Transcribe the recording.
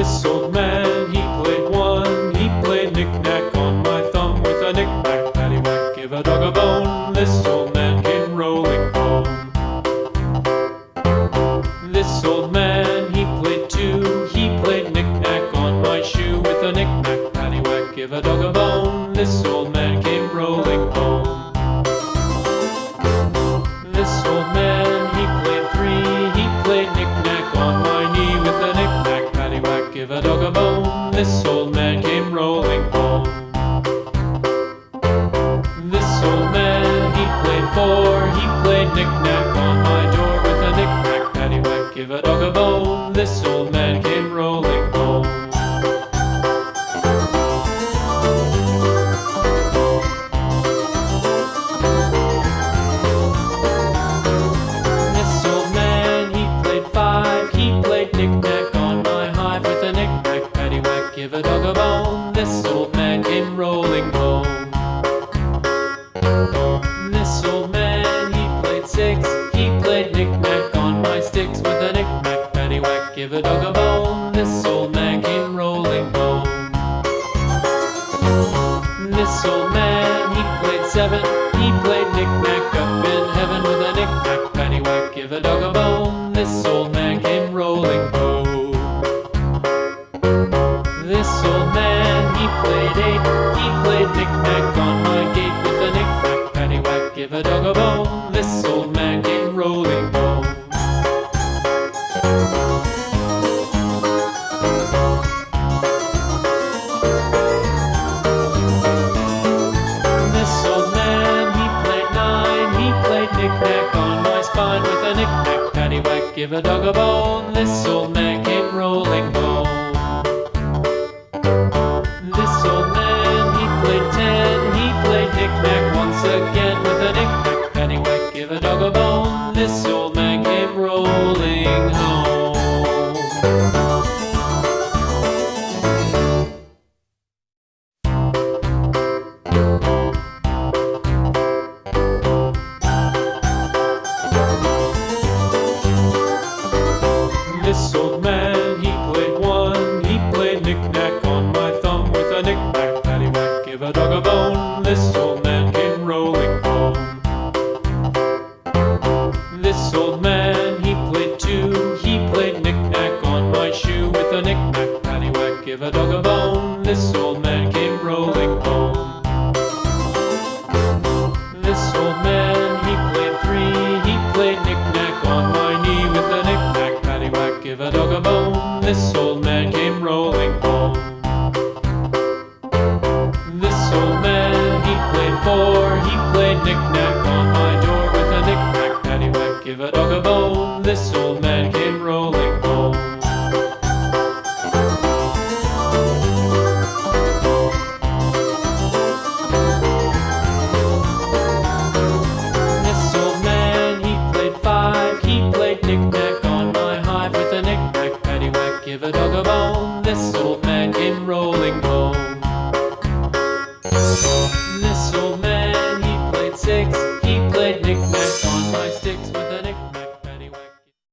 pessoa. Give a dog a bone. This old man came rolling home. This old man, he played four, he played knick-knack on my door with a knick-knack, paddywhack, give a dog a bone. This old a dog a bone. This old man came rolling home. This old man, he played seven. He played knick-knack up in heaven with a knick-knack, paddywhack, give a dog a bone. This old man came rolling home. This old man, he played eight. He played knick-knack on my gate knick-knack on my spine with a knick-knack, paddywhack, give a dog a bone. This old man came rolling home. This old man, he played ten. He played knick-knack once again with a knick-knack, paddywhack, give a dog a bone. This old man came rolling home. Old man came rolling home. This old man, he played two. He played knick-knack on my shoe with a knick-knack, paddywhack, give a dog a bone. This old man came rolling home. This old man, he played three. He played knick-knack on my knee with a knick-knack, paddywhack, give a dog a bone. This old man came rolling home. Knick-knack on my door with a knick-knack, paddywhack, give a dog a bone. This old man